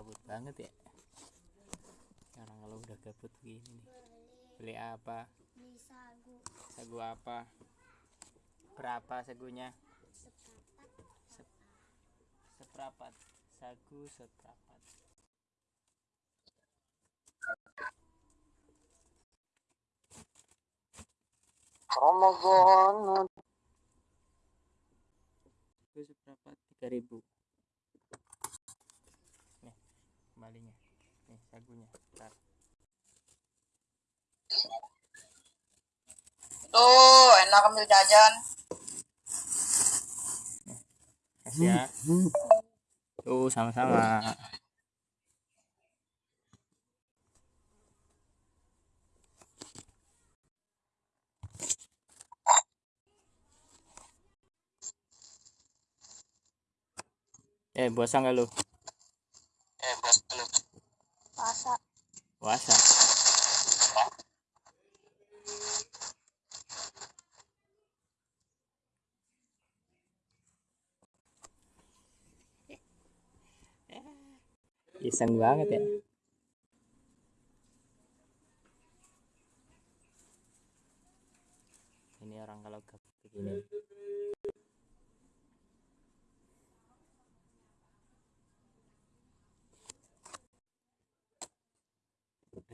kabut banget ya. Sekarang kalau udah kabut gini nih beli apa? Beli sagu. Sagu apa? Berapa sagunya? Sep- seprapat sagu seprapat Ramadan. Sagu seprapat 3000 nih kembalinya. Nih sagunya. Tuh, enak ambil jajan. kasih ya. Tuh sama-sama. Eh puasa nggak lu Eh, bos lu. puasa puasa iseng banget ya. Ini orang kalau gabut begini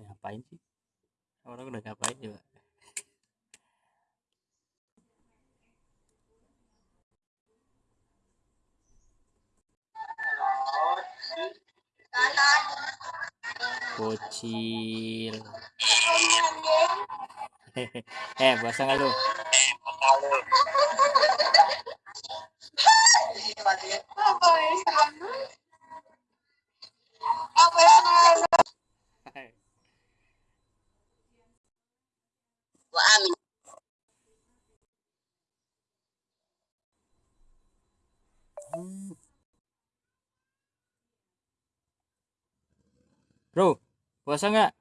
ngapain sih? Orang udah ngapain juga bocil eh puasa nggak lu Gua amin. bro puasa nggak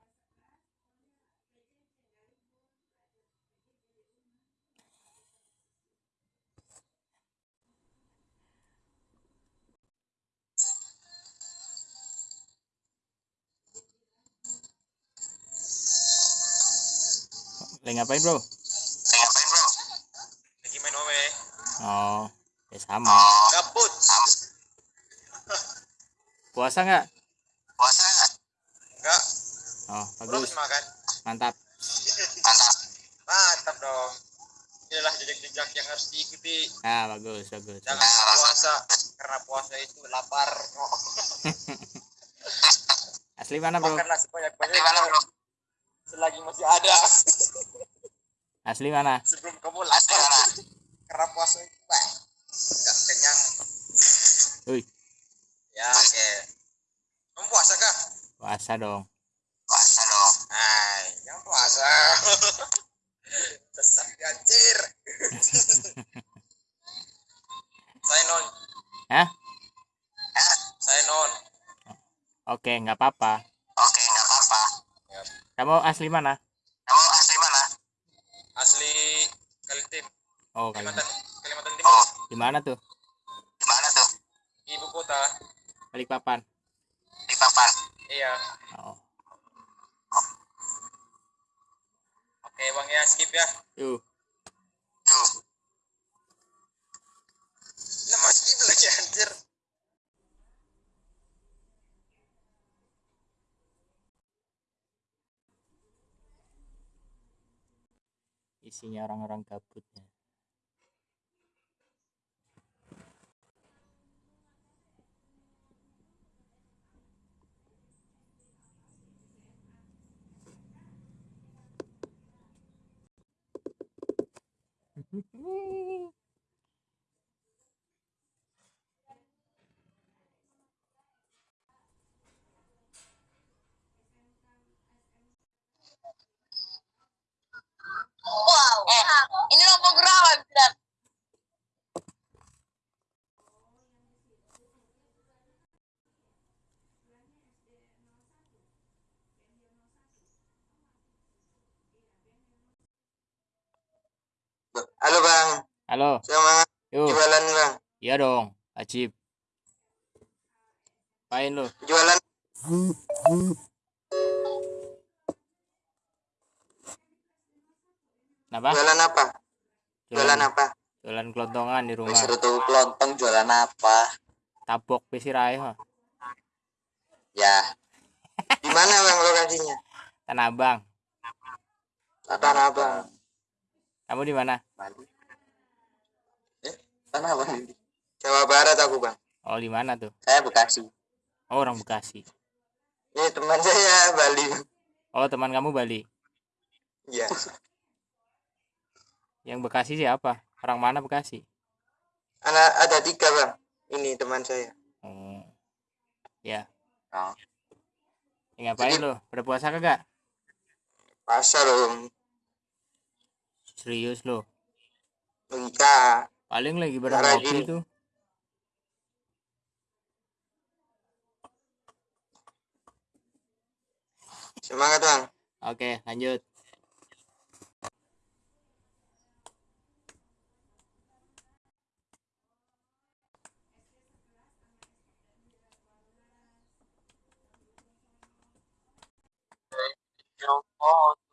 lagi ngapain bro Lagi ngapain, Bro? Lagi main OW. oh ya sama Gabut. puasa nggak Puasa enggak? Enggak. oh Bro bagus makan. mantap Mantap. Mantap dong. Inilah jejak-jejak yang harus diikuti. ah bagus bagus Jangan puasa karena puasa itu lapar. asli mana bro Makanlah sebanyak-banyaknya. Selagi masih ada. asli mana Sebelum kamu lapar. Karena puasa itu bah, nggak kenyang. Wih, Ya, oke. Kamu puasa kah? puasa dong puasa. Sesat anjir. Saya non. Hah? Saya non. oke nggak apa-apa Oke, nggak apa-apa. kamu asli mana Kamu asli mana? Asli Kalitim, oh kali Kalimantan, Kalimantan Timur. di mana tuh Di mana tuh? Ibu kota. Balikpapan Di Papan. Iya. oh Oke, Bang ya, skip ya. yuk Tuh. Nama skip lagi anjir. isinya orang-orang gabutnya Halo. Semangat Yuk. jualan bang. Iya dong. Wajib. Apain lu? Jualan Kenapa? jualan apa? Jualan apa? Jualan kelontongan di rumah. Suruh tuh kelontong jualan apa? Tabok pesirai mah. Ya. Di mana bang lokasinya? Tanah Abang. Tanah Abang. Kamu di mana? Eh, Tanah Abang. Jawa Barat aku bang. Oh, di mana tuh? Saya Bekasi. Oh, orang Bekasi. Ini teman saya Bali. Oh, teman kamu Bali. Iya. Yang Bekasi siapa? Orang mana Bekasi? Anak ada tiga bang. Ini teman saya. Oh. Ya. Oh. Ya, ngapain Jadi- lo? Berpuasa kagak? Pasar om. Serius lo? Logika. Paling lagi pada ngopi tuh. Semangat bang. Oke lanjut. Oh.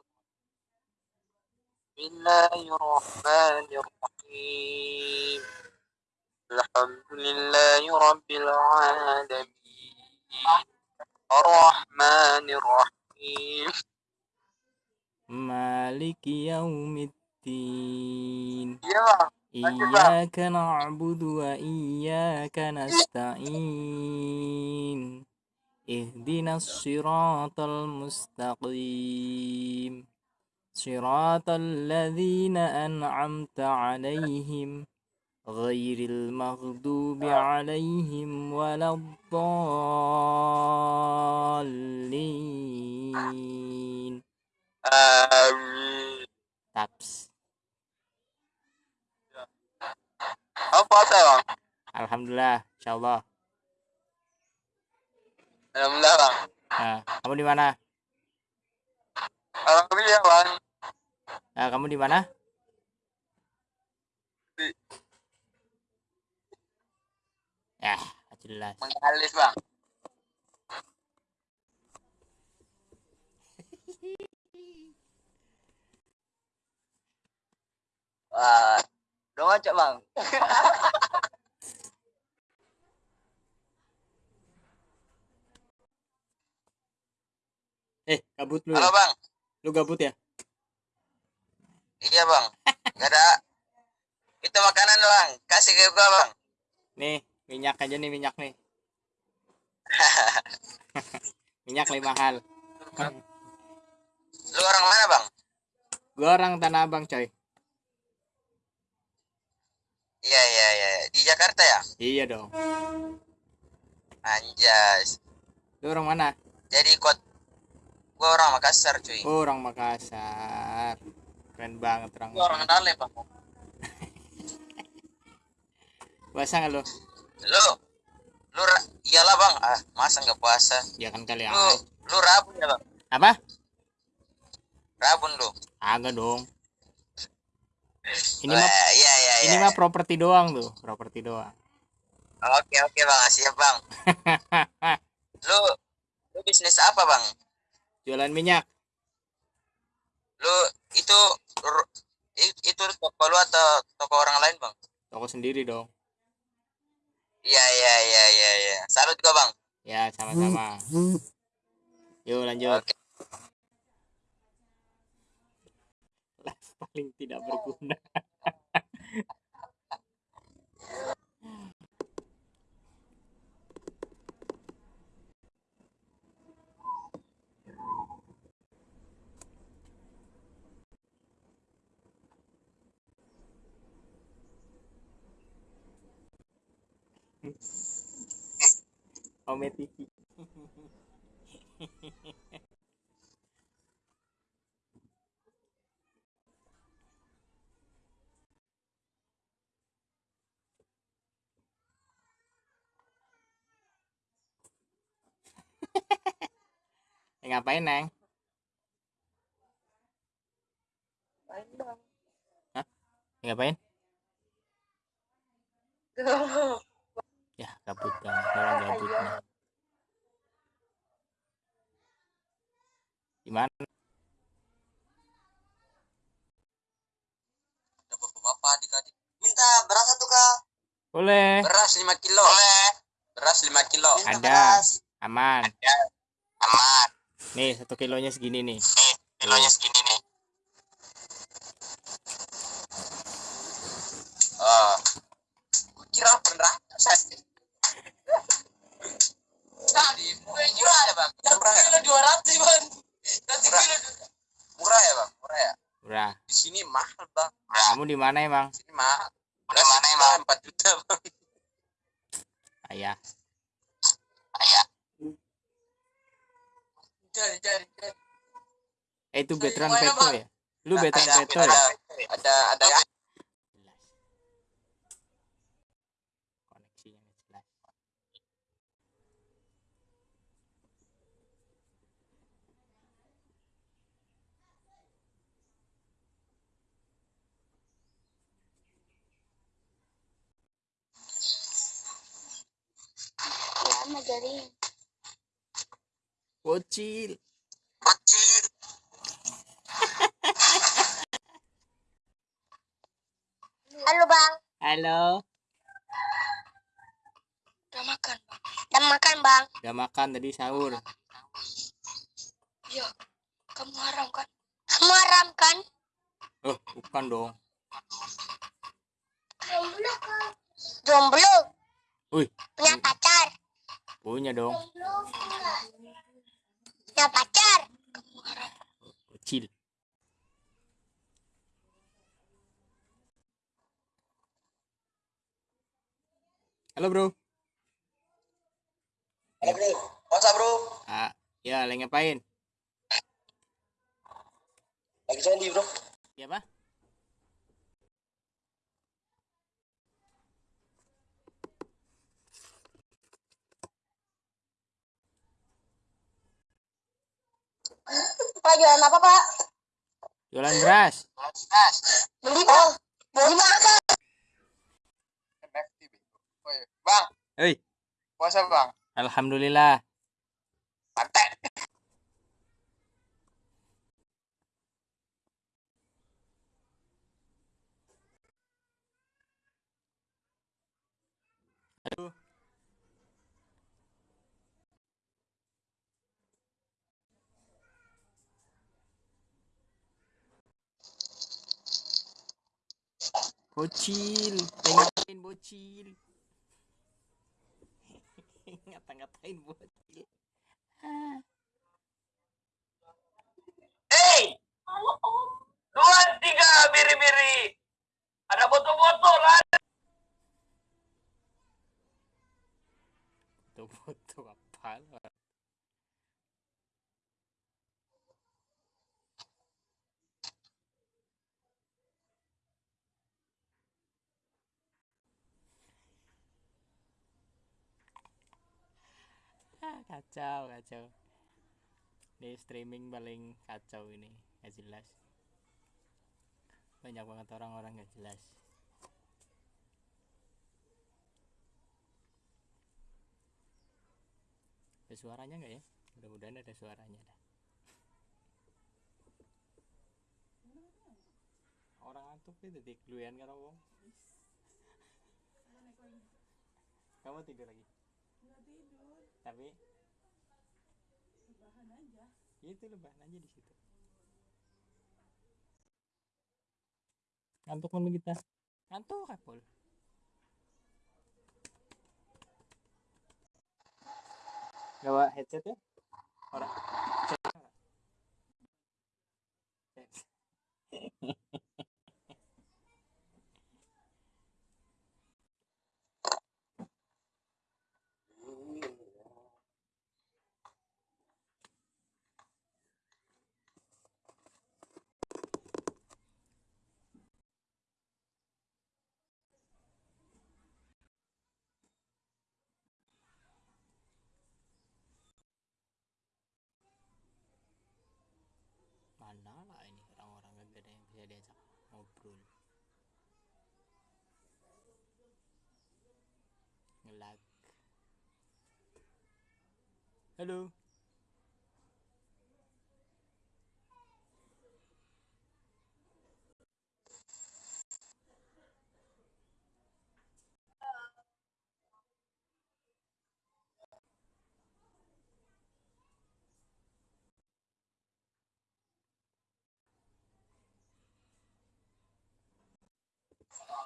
الله الرحمن الرحيم. الحمد لله رب العالمين. الرحمن الرحيم. مالك يوم الدين. إياك نعبد وإياك نستعين. اهدنا الصراط المستقيم. صراط الذين أنعمت عليهم غير المغضوب عليهم ولا الضالين. تابس الحمد لله إن شاء الله الحمد لله Kamu? Alhamdulillah bang. Nah, kamu di mana? Di- Ya, jelas. Mengalis bang. Wah, dong aja bang. Eh, gabut lu. Halo ya? bang. Lu gabut ya? Iya bang. Gak ada. Itu makanan bang. Kasih ke gua bang. Nih, minyak aja nih minyak nih. minyak lima hal. Lu orang mana bang? Gua orang Tanah Abang, coy. Iya iya iya. Di Jakarta ya? Iya dong. Anjas. Lu orang mana? Jadi kot. Gua orang Makassar cuy. Oh, orang Makassar. Keren banget orang. Gua orang Dale bang. Puasa nggak lu? Lu. Lu iyalah bang. Ah masa nggak puasa? Ya kan kali Lu aja. lu rabun ya bang. Apa? Rabun lu. Agak dong. Ini mah Wah, iya iya. ini mah properti doang tuh, properti doang. Oke oke bang. Siap bang. Lu lu bisnis apa bang? Jualan minyak. Lu itu itu toko lu atau toko orang lain bang? Toko sendiri dong. Iya iya iya iya iya. Salut juga bang. Ya, sama-sama. Yuk lanjut. Oke. Paling tidak berguna. Ome TV. Ngapain, Neng? Hah? Eh, ngapain? ya gabut banget orang gabut nih gimana Ada bapak-bapak adik-adik. Minta beras satu kak. boleh Beras 5 kilo. Boleh. Beras 5 kilo. Ada. beras. aman Aman. nih satu kilonya segini nih Nih, kilonya segini nih. Oh. Kira beneran saya. Tadi murah ya bang. Murah ya. dua ratus bang. Murah. murah ya bang. Murah ya. udah Di sini mahal bang. kamu di mana emang Di sini mahal. Di mana emang? Empat juta bang. ayah Ayah. Cari cari cari. eh itu veteran peto Bang? ya lu veteran ada, peto ada, ya ada ada jelas koneksinya nggak jelas Jadi. bocil. Halo bang. halo Udah makan bang. Udah makan bang. udah makan tadi sahur Iya. Kamu haram kan? Kamu haram kan? oh bukan dong Jomblo kan? Jomblo. wih Punya pacar. Punya dong Punya pacar. Bocil halo bro Halo bro. Up bro? ah ya lagi ngapain Lagi Sandy bro. ya pak Pak jualan apa pak? jualan beras Beli pak. Beli mana pak? Bang, hei puasa bang. alhamdulillah Mantap. Bocil. Ngapain bocil? Ngata-ngatain bocil? Hei, dua tiga biri-biri. Ada botol-botol lah. foto-foto apa? lah kacau kacau. Ini streaming paling kacau ini gak jelas. Banyak banget orang-orang gak jelas. Ada suaranya nggak ya? Mudah-mudahan ada suaranya dah. Orang antuk itu detik duluan karo wong. Kamu tidur lagi? Tapi itu lebahan aja di situ. Ngantuk kan kita? Ngantuk kapol bawa headset ya? Orang lag. Hello.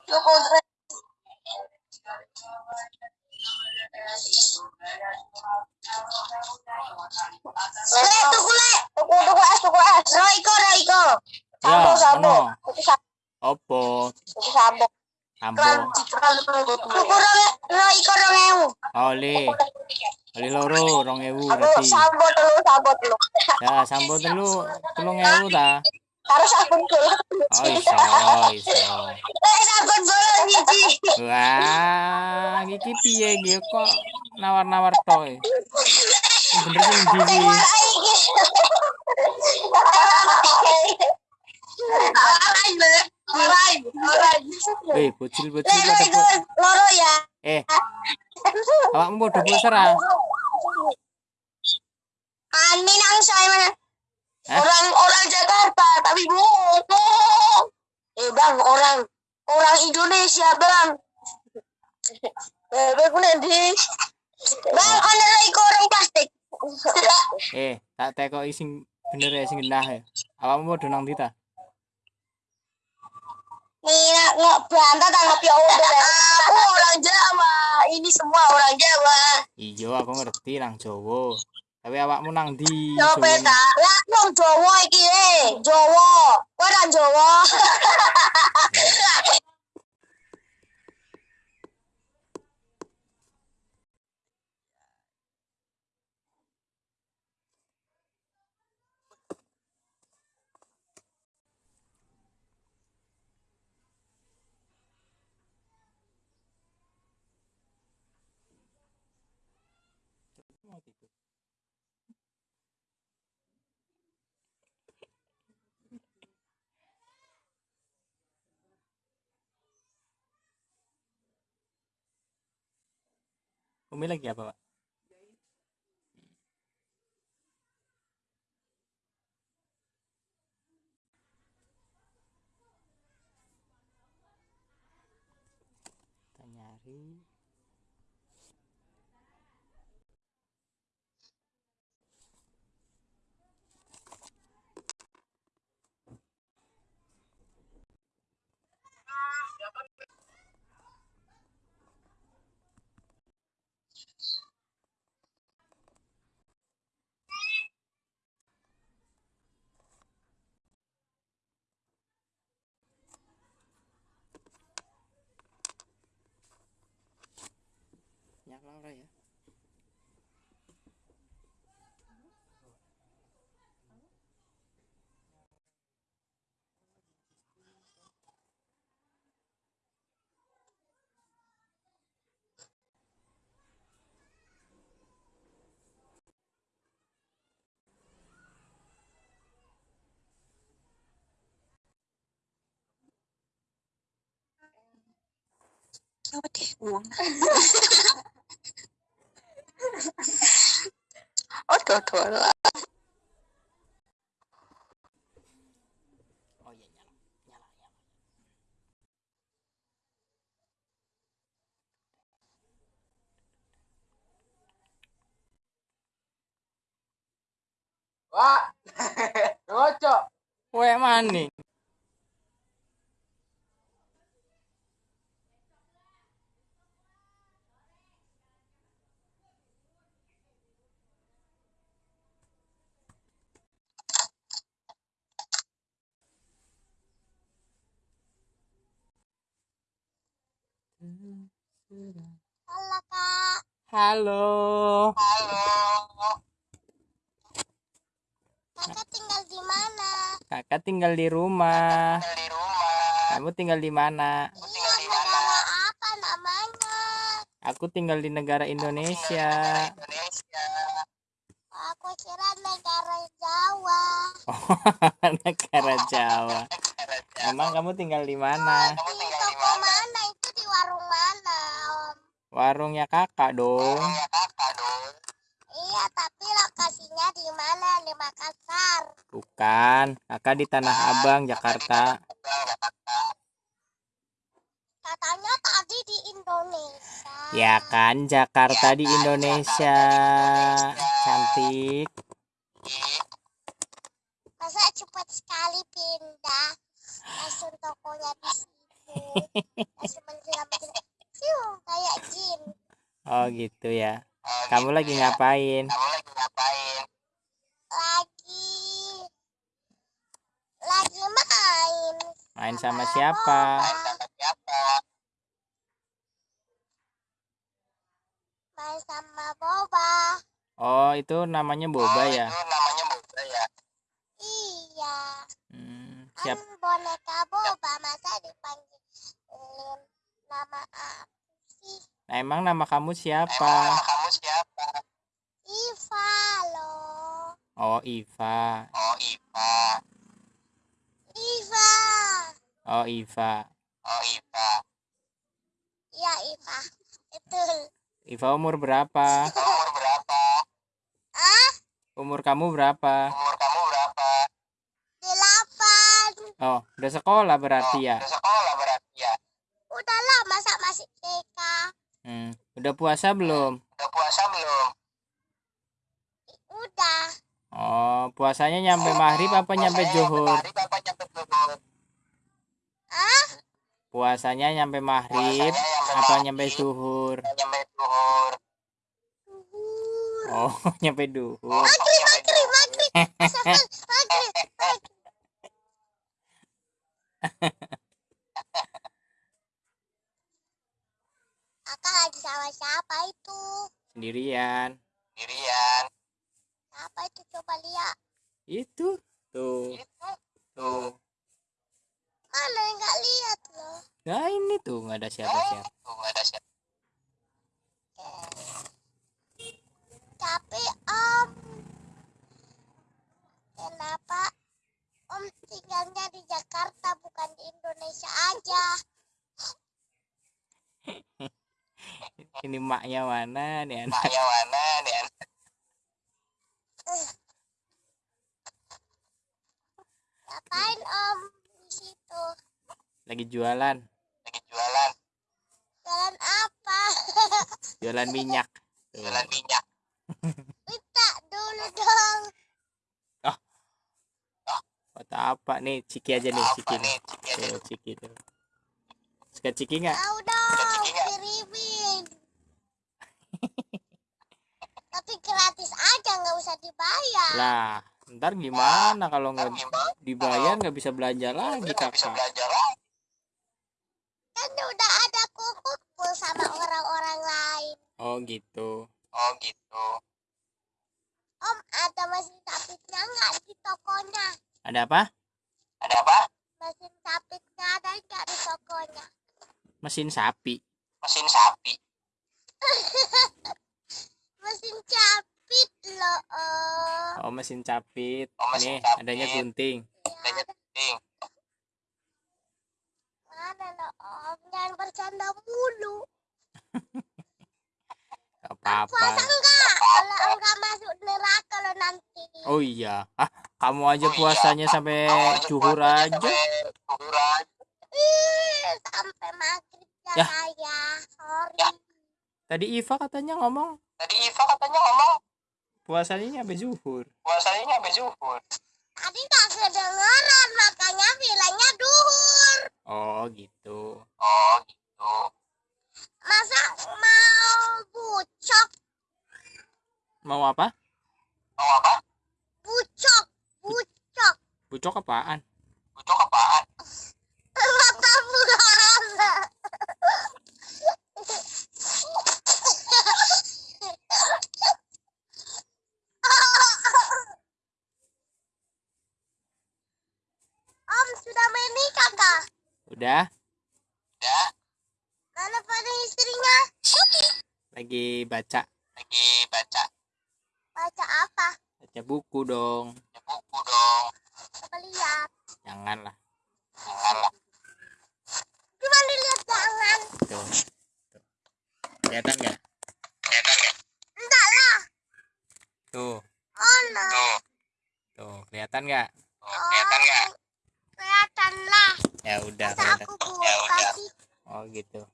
Yo Le, tuku le. Tuku tuku es tuku es. Roiko Roiko. Sambo Ya, sambo. Tuku sambo. Opo? Tuku sambo. Ambo. Tuku rong Roiko rong ewu. Oli. Oli loro 2000 Aku berarti. sambo telu sambo telu. Ya, sambo telu 3000 ta. Harus sabun dulu. Oh, iso, iso. Eh sabun dulu hiji. Wah, iki piye iki kok nawar-nawar toy. Bener. Alay le. Alay. Alay. Eh, bocil-bocil pada loro ya. Eh, awakmu padha poser ah? Minang saya mana? Hah? Orang orang Jakarta tapi bohong. Eh bang orang orang Indonesia bang. Eh bang nanti. Bang ada lagi orang plastik. Eh, tak tekoki sing bener ya sing genah ya. Awakmu padha nang ndi ta? Nina nggak bantah tanggap ya udah. Aku orang Jawa. Ini semua orang Jawa. Iya, aku ngerti nang Jawa. Tapi awakmu nang? Coba Jawane? ta. Lah nang Jawa iki eh. Jawa. Kowe nang Jawa. Umi lagi apa, Pak? Kita nyari Apa deh uang? Oh, dua lah. Oh iya nyala. Nyala, nyala. Wah, ngocok. Weh maning. Halo kak. Halo. Halo. Kakak tinggal di mana? Kakak tinggal di rumah. Di rumah. Kamu tinggal di mana? Iya, negara apa namanya? Aku tinggal di negara Indonesia. Indonesia. Aku kira negara Jawa. negara Jawa. Emang kamu tinggal di mana? Di toko mana? Itu di warung mana, Om? Warungnya kakak dong. Iya, tapi Bukan, kakak di Tanah Abang, Jakarta. Katanya tadi di Indonesia. Ya kan, Jakarta di Indonesia. Cantik. Masa cepat sekali pindah? Langsung tokonya di situ. Langsung kayak jin. Oh gitu ya. Kamu lagi ngapain? Kamu lagi ngapain? Lagi... Lagi main. Main sama siapa? Main sama siapa? Main sama Boba. Oh, itu namanya Boba Oh, ya. Itu namanya boba ya. Iya. Hmm, Kan siap. boneka Boba. Masa dipanggil nama apa sih? Nah, emang nama kamu Emang siapa? nama kamu siapa? Iva loh. Oh, Iva. Oh, Iva. Iva. Oh, Iva. Oh, Iva. Iya Iva. Betul. Iva umur berapa? Umur berapa? Ah, Umur kamu berapa? Umur kamu berapa? delapan. Oh, udah sekolah berarti ya. Udah sekolah berarti ya. Udah lah masa masih TK. Hmm, udah puasa belum? Udah puasa belum? Udah. Oh, puasanya nyampe maghrib apa nyampe Puasanya zuhur? Maghrib apa nyampe zuhur? Ah, Puasanya nyampe maghrib apa nyampe zuhur? Nyampe zuhur. Oh, nyampe duhur. Maghrib, maghrib, maghrib. Maghrib. Kakak lagi sama siapa itu? Sendirian. Sendirian. Siapa itu coba lihat. Itu tuh, Itu. tuh. Mana nggak lihat loh. Nah, ini tuh nggak ada siapa-siapa. Tuh, nggak ada siapa. Tapi Om, kenapa Om tinggalnya di Jakarta bukan di Indonesia aja? Ini maknya mana nih anak? Maknya mana nih? anak? Ngapain Om di situ? Lagi jualan, Lagi jualan. Jalan apa? jualan minyak. Jualan minyak. Minta dulu dong. Foto apa nih? Ciki aja nih, ciki nih. nih? Ciki aja. Tuh, ciki tuh. Suka ciki nggak? Tahu dong, kirimin. Tapi gratis aja, nggak usah dibayar. Lah, ntar gimana kalau nggak dibayar nggak bisa belanja lagi kakak? Kan udah ada kumpul sama orang-orang lain. Oh gitu. Oh gitu. Om, ada mesin capitnya nggak di tokonya? Ada apa? Ada apa? Mesin capitnya ada nggak di tokonya? Mesin sapi. Mesin sapi. Mesin capit loh, Om. Oh mesin capit. Oh, mesin nih capit. adanya gunting. Ya, Adanya penting. mana loh, Om? Jangan bercanda mulu. Gak apa-apa. Puasa enggak? Kalau enggak masuk neraka lo nanti. Oh iya. Ah, kamu aja Oh iya. puasanya sampai zuhur puasanya aja. sampai aja. Ih, sampai maghrib ya, Ya. saya. Sorry. Ya. Tadi Iva katanya ngomong Tadi Iva katanya ngomong puasanya nyampe zuhur. puasanya nyampe zuhur. Tadi nggak kedengeran, makanya bilangnya duhur. Oh gitu. Oh gitu. Masa mau bucok? Mau apa? Mau apa? Bucok, bucok. Bucok apaan? Bucok apaan? Mata bulan. Om sudah menikah kah? Udah lagi baca. Lagi baca. Baca apa? Baca buku dong. Baca buku dong. Coba lihat. Janganlah. Janganlah. Coba lihat jangan. Tuh, tuh. kelihatan nggak? Kelihatan enggak lah. Tuh. Oh tuh. Tuh kelihatan nggak? Oh, kelihatan nggak? Kelihatan lah. Ya udah, aku buka ya. Sih? oh gitu.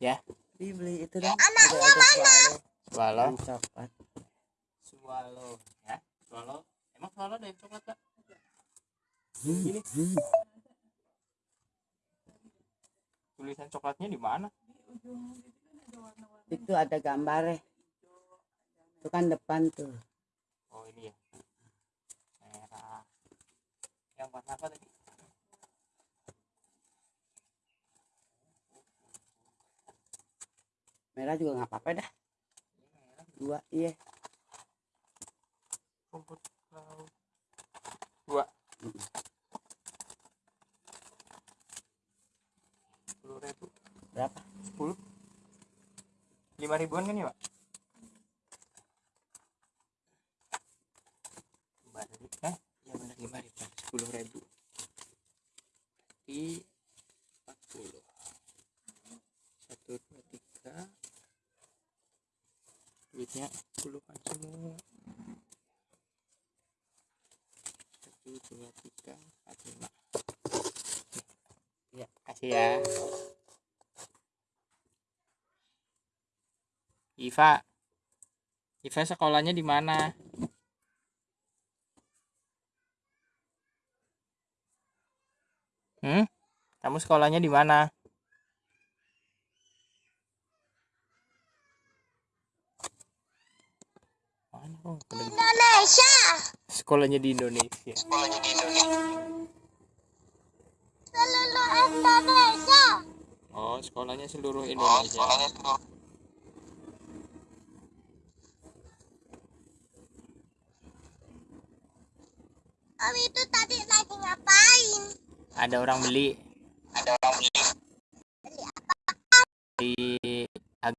Ya. Dibeli itu dong. anaknya Ada- ada mana? swallow swallow. Coklat. swallow ya swallow emang swallow ada yang coklat pak ini tulisan coklatnya di mana Itu ada gambarnya. Itu kan depan tuh. oh ini ya merah yang warna apa tadi Merah juga nggak apa-apa dah. Dua iya. rumput laut dua sepuluh ribu Berapa? sepuluh lima ribuan kan ya pak lima ribu eh ya benar lima ribuan sepuluh ribu di empat puluh satu dua tiga duitnya puluhan semua satu dua tiga empat lima ya kasih ya Iva Iva sekolahnya di mana Hmm? Kamu sekolahnya di mana? Indonesia Sekolahnya di Indonesia. Sekolahnya di Indonesia. seluruh Indonesia Oh, sekolahnya seluruh Oh, Indonesia. sekolahnya seluruh Om itu tadi lagi ngapain? Ada orang beli. Ada orang beli. Di ag-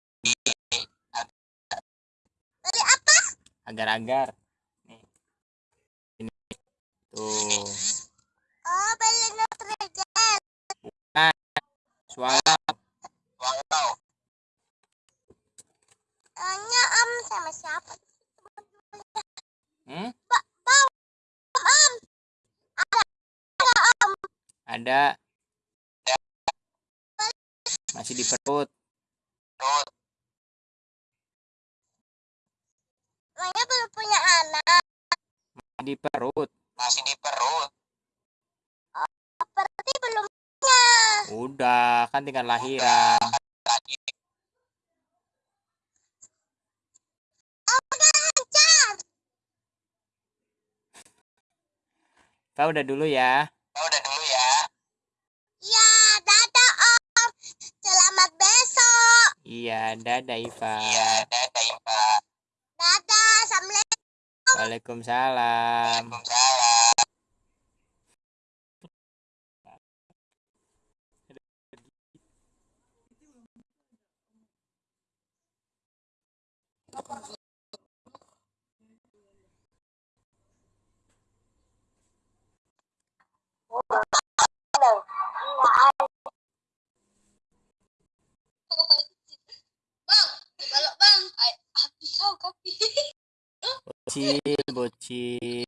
beli apa? agar-agar. Nih. Ini. Tuh. oh beli Nutrigen Suara wow. hanya Om sama siapa hmm? Om ada masih di perut. Terus Emangnya belum punya anak Di perut. masih di perut. berarti belum punya Tinggal lahiran. Oh Kau udah dulu ya. Ya udah dulu ya. ya dadah Om selamat besok Iya, dadah Iva. Iya, dadah Iva. dadah assalamualaikum Waalaikumsalam. Waalaikumsalam. Bang, kalau bang, api kau kopi. Bocil, bocil.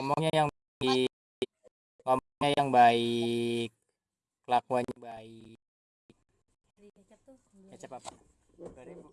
Ngomongnya yang baik. Ngomongnya yang baik. Kelakuannya baik. Kecap apa? Dua ribu.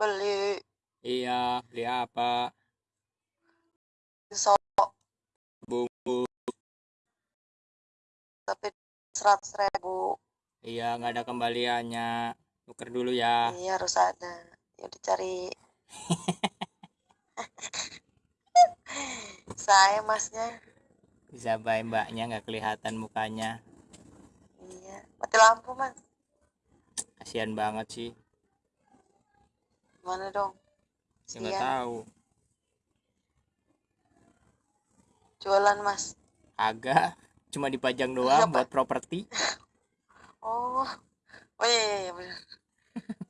beli Iya, beli apa? so Bumbu. tapi seratus ribu Iya, nggak ada kembaliannya. Tuker dulu ya. iya harus ada ya dicari saya masnya Bisa bayi mbaknya nggak kelihatan mukanya. iya mati lampu mas Kasihan banget sih. Gimana dong Ya nggak tahu. jualan mas Agak. Cuma dipajang doang Siapa? buat properti. oh oh iya, iya, iya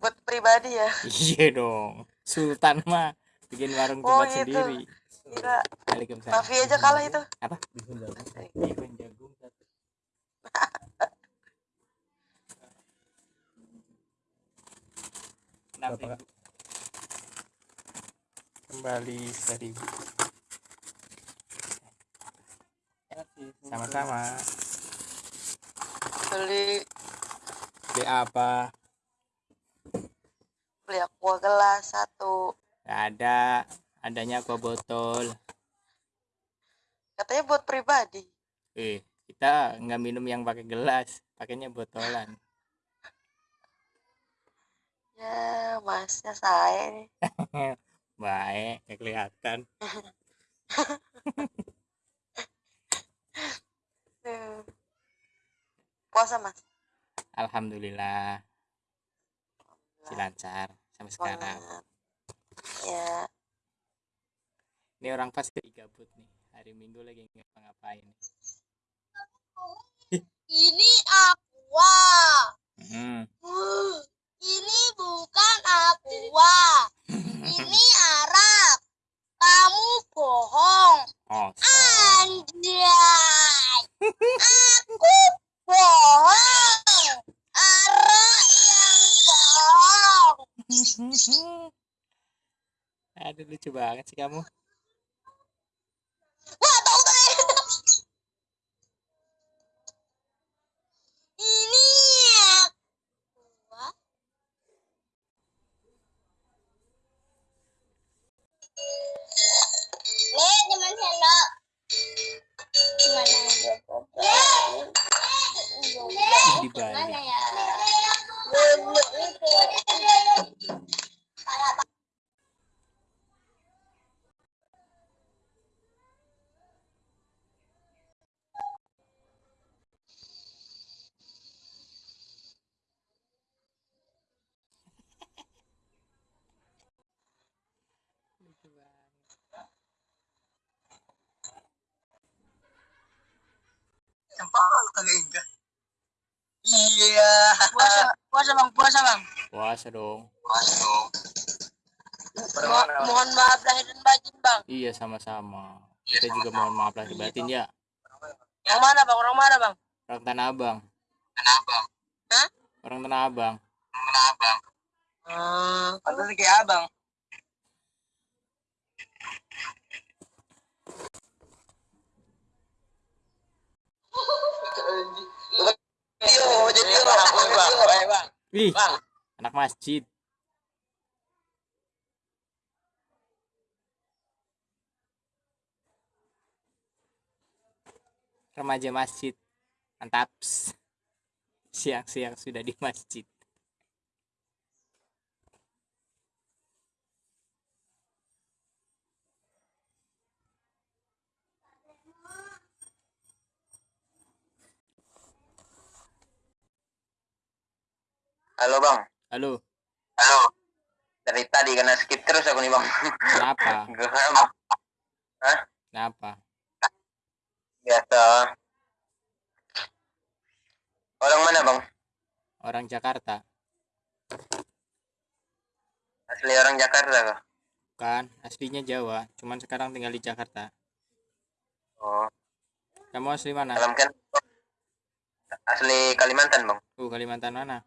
buat pribadi ya Iya dong. Sultan mah bikin warung Oh, tempat gitu. sendiri. Gila, Waalaikumsalam. Aja kalah itu Apa? Bihun jagung. Bihun jagung. Kembali seribu. Sama-sama. beli Beli apa? beli aqua gelas satu Gak ada. Adanya aqua botol. katanya buat pribadi Eh, kita nggak minum yang pakai gelas, pakainya botolan. ya masnya saya nih Baik, kelihatan. Puasa mas Alhamdulillah, si lancar sampai sekarang. Ya Ini orang pasti gabut nih. Hari Minggu lagi ngapa-ngapain. ini aqua Hmm. ini bukan aqua ini arak kamu bohong Oh, so. Anjay, aku bohong. Ara yang bohong. Aduh lucu banget sih kamu. Puasa dong. Mo- mohon maaf lahir dan batin bang. Iya sama-sama. Kita juga mohon maaf lahir batin ya. Yang mana bang? Orang mana bang? Orang Tanah Abang. Kenapa? Orang Tanah Abang. Kenapa? Hmm. Pantas kayak abang. Yo, jadi yo, bang, bang, bang. Anak masjid. Remaja masjid. Mantap. Siang-siang sudah di masjid. Halo bang. Halo, Halo. Dari tadi kena skip terus aku nih bang. kenapa? Geram. Kenapa? Biasa. Orang mana bang? Orang Jakarta. Asli orang Jakarta kah? Bukan, aslinya Jawa. Cuman sekarang tinggal di Jakarta. Oh, Kamu asli mana? dalam kan asli Kalimantan bang. Uh, Kalimantan mana?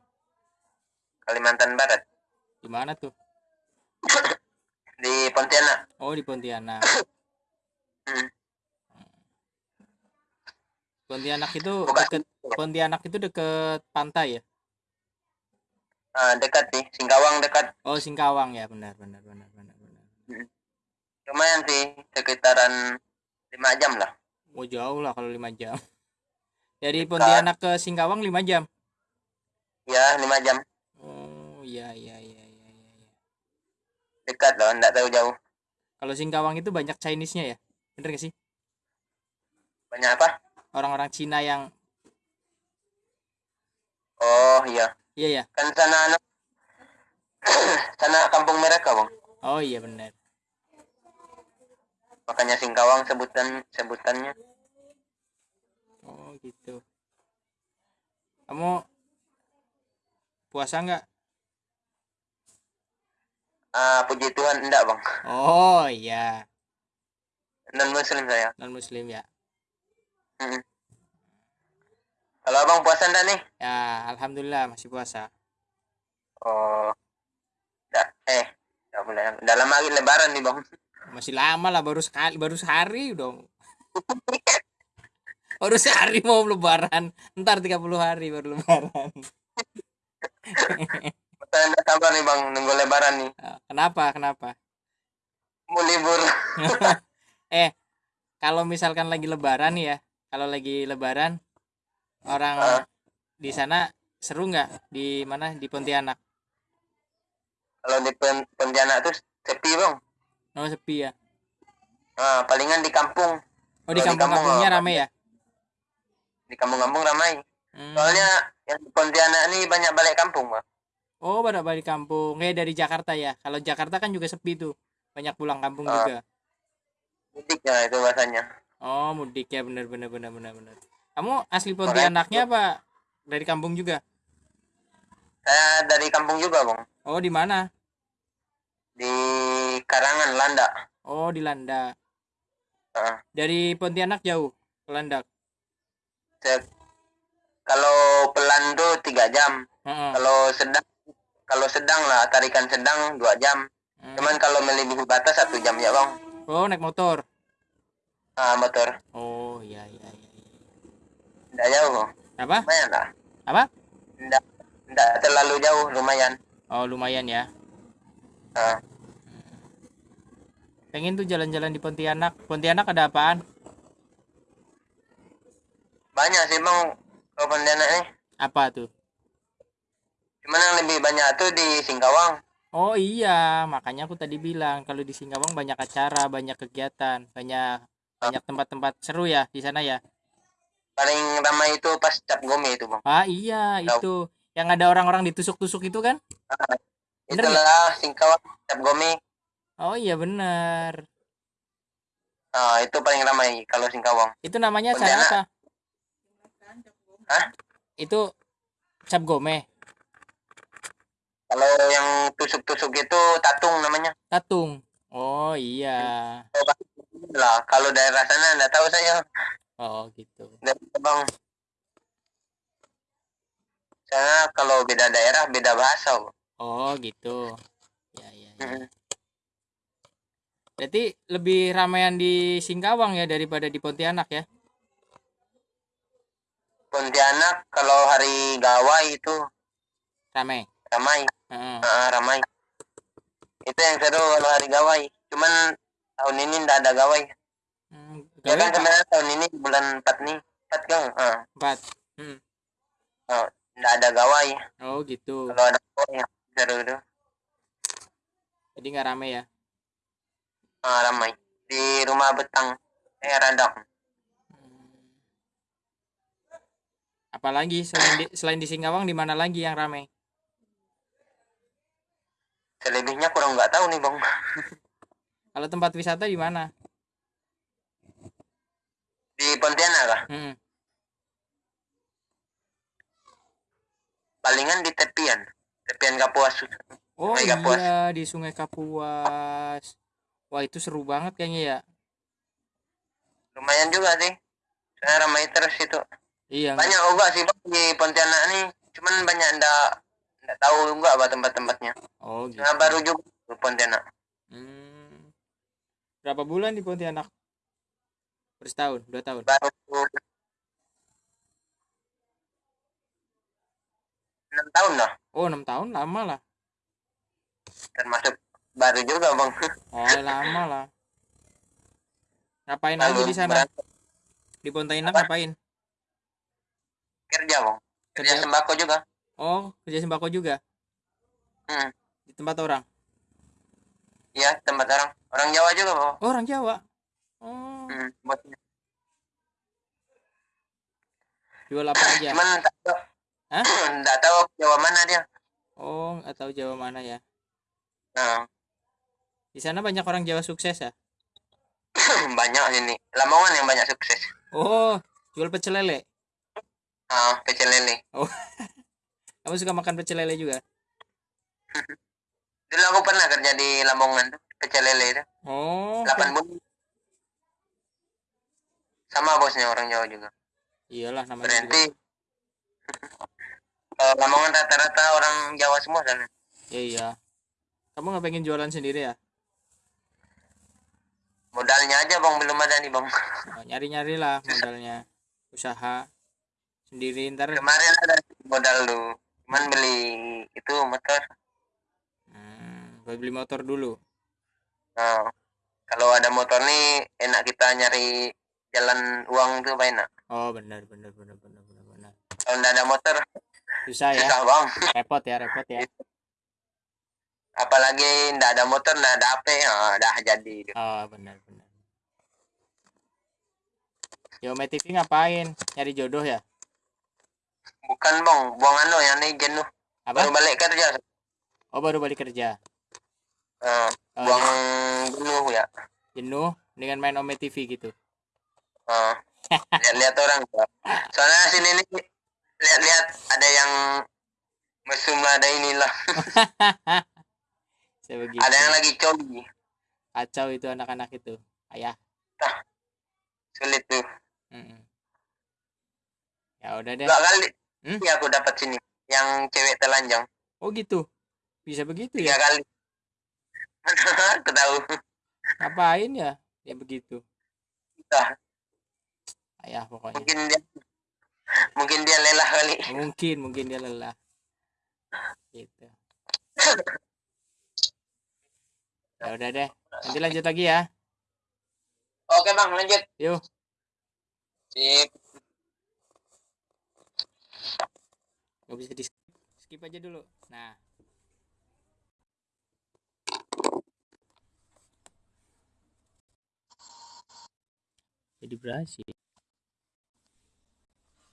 Kalimantan Barat. Di mana tuh? Di Pontianak. Oh, di Pontianak. Hmm. Pontianak itu Bukan. deket Pontianak itu deket pantai ya? Ah, dekat sih, Singkawang dekat. Oh, Singkawang ya, benar benar benar benar benar. Lumayan sih, sekitaran lima jam lah. Oh, jauh lah kalau lima jam. Dari Pontianak ke Singkawang lima jam. Ya, lima jam. Oh, iya iya iya iya iya. Dekat loh, enggak tahu jauh. Kalau Singkawang itu banyak Chinese-nya ya? Bener gak sih? Banyak apa? Orang-orang Cina yang Oh, iya. iya ya. Kan sana anak sana kampung mereka, Bang. Oh iya benar. Makanya Singkawang sebutan sebutannya. Oh gitu. Kamu puasa nggak? Ah, puji Tuhan enggak, Bang. Oh iya, Non muslim saya. non muslim ya. Mm. Kalau Abang puasa enggak nih? Ya alhamdulillah masih puasa. Oh. Enggak, eh. Enggak lama lagi lebaran nih, Bang. Masih lama lah baru sekali baru sehari dong. baru sehari mau lebaran. Ntar 30 hari baru lebaran. Saya enggak sabar nih, Bang, nunggu lebaran nih. Ah, Kenapa? Kenapa? Mau libur. eh kalau misalkan lagi lebaran ya kalau lagi lebaran orang Ah. di sana seru nggak di mana di Pontianak Kalau di Pon- Pontianak tuh sepi, Bang. oh sepi ya Ah, palingan di kampung. oh di kampung-kampungnya kampung, rame ya Di kampung-kampung ramai. Hmm. Soalnya yang di Pontianak nih banyak balik kampung, Bang. Oh pada balik kampung kayak dari Jakarta ya kalau Jakarta kan juga sepi tuh banyak pulang kampung Ah. juga Mudik ya itu bahasanya. oh mudik ya bener bener bener bener bener kamu asli Pontianaknya apa dari kampung juga Saya dari kampung juga, Bang. oh di mana Di Karangan, Landa. oh di Landa Ah. dari Pontianak jauh ke Landak kalau pelan tuh tiga jam. Heeh. Kalau sedang kalau sedang lah tarikan sedang dua jam. Hmm. Cuman kalau melebihi batas satu jam ya bang. oh naik motor Ah motor. Oh iya iya iya. iya. Tidak jauh bang. Apa? Lumayan lah. Apa? Tidak tidak terlalu jauh lumayan. Oh lumayan ya. Ah, Pengen tuh jalan-jalan di Pontianak. Pontianak ada apaan? banyak sih bang kalau Pontianak nih. Apa tuh? Cuman yang lebih banyak tuh di Singkawang. Oh iya, makanya aku tadi bilang kalau di Singkawang banyak acara, banyak kegiatan, banyak banyak tempat-tempat seru ya di sana ya. Paling ramai itu pas cap gome itu bang. Ah iya itu yang ada orang-orang ditusuk-tusuk itu kan? Ah, Bener itulah Singkawang cap gome. Oh iya bener. Ah itu paling ramai kalau Singkawang. Itu namanya acara apa? Hah? Itu cap gome, Kalau yang tusuk-tusuk itu tatung namanya. tatung. Oh iya. Lah kalau daerah sana nggak tahu saya. Oh gitu. Dari bang. Sana kalau beda daerah beda bahasa. Bang. Oh gitu. Ya ya. ya. Mm. Berarti lebih ramaian di Singkawang ya daripada di Pontianak ya? Pontianak kalau hari gawai itu Ramai. ramai, Heeh. Ah, ramai. Itu yang seru kalau hari gawai. Cuman tahun ini nggak ada gawai. Hmm, Ya kan sebenarnya tahun ini bulan 4 nih, 4 kan? Ah, Empat. Hmm. nggak ada gawai. Oh gitu. Kalau ada gawai yang seru itu Jadi nggak rame ya? ah, ramai. Di rumah betang, eh radang. Hmm. Apalagi selain di, selain di Singkawang di mana lagi yang ramai? Selebihnya kurang nggak tahu nih bang. Kalau tempat wisata di mana? Di Pontianak. Hmm. Palingan di tepian, tepian Kapuas. Oh Sungai iya Kapuas. di Sungai Kapuas. Wah itu seru banget kayaknya ya. Lumayan juga sih. Saya ramai terus itu. Iya. Banyak juga sih bang di Pontianak nih. Cuman banyak ndak ndak tahu juga apa tempat-tempatnya. Oh gitu. Nah, baru juga di Pontianak. Hmm. Berapa bulan di Pontianak? Per setahun, dua tahun. Baru enam tahun lah. Oh enam tahun lama lah termasuk baru juga bang oh lama lah ngapain aja Lalu di sana di Pontianak Apa? ngapain kerja bang kerja Kerja- sembako juga oh kerja sembako juga? Hmm. di tempat orang? Ya tempat orang. Orang Jawa juga bang oh orang Jawa? Oh. Hmm. bosnya. jual apa aja? Cuman tak tahu. Hah? tahu Jawa mana dia. Oh nggak tahu Jawa mana ya. Nah di sana banyak orang Jawa sukses ya? Banyak sini Lamongan yang banyak sukses. Oh jual pecel lele? Ah pecel lele kamu suka makan pecel lele juga? Dulu aku pernah kerja di Lamongan tuh pecel lele itu. Oh 8 bulan. Sama bosnya orang Jawa juga. Iyalah namanya berarti kalau Lamongan rata-rata orang Jawa semua sana. Ya iya. Kamu nggak pengen jualan sendiri ya? Modalnya aja bang. Belum ada nih bang. Nyari nyari lah modalnya. Usaha sendiri ntar kemarin ada modal lu cuman beli itu motor. Hmm, beli motor dulu. Nah, kalau ada motor nih enak kita nyari jalan uang tuh apa enak. Oh benar benar benar benar benar benar. Kalau nggak ada motor susah ya. susah bang. Repot ya repot ya. Apalagi nggak ada motor nggak ada HP ah, dah jadi. Oh benar benar. Yome TV ngapain? Nyari jodoh ya bukan bang. Buang anu yang jenuh apa? Baru balik kerja. Oh baru balik kerja? Ah, Oh, buang jenuh ya. Jenuh dengan main Ome TV gitu? Ah, lihat-lihat orang soalnya sini nih lihat-lihat ada yang mesum ada inilah. Ada yang lagi coli kacau itu anak-anak itu ayah. Sulit tuh Mm-mm. Ya udah deh. Dua kali Hmm? ya aku dapat sini yang cewek telanjang. Oh gitu? Bisa begitu tiga ya kali. Aku tahu. Ngapain ya? Ya begitu. Entah, ayah pokoknya. Mungkin dia mungkin dia lelah kali. Mungkin mungkin dia lelah. Gitu. Ya udah deh. Nanti lanjut lagi ya. Oke bang lanjut. Yuk. Sip nggak bisa di skip skip aja dulu. Nah. Jadi berhasil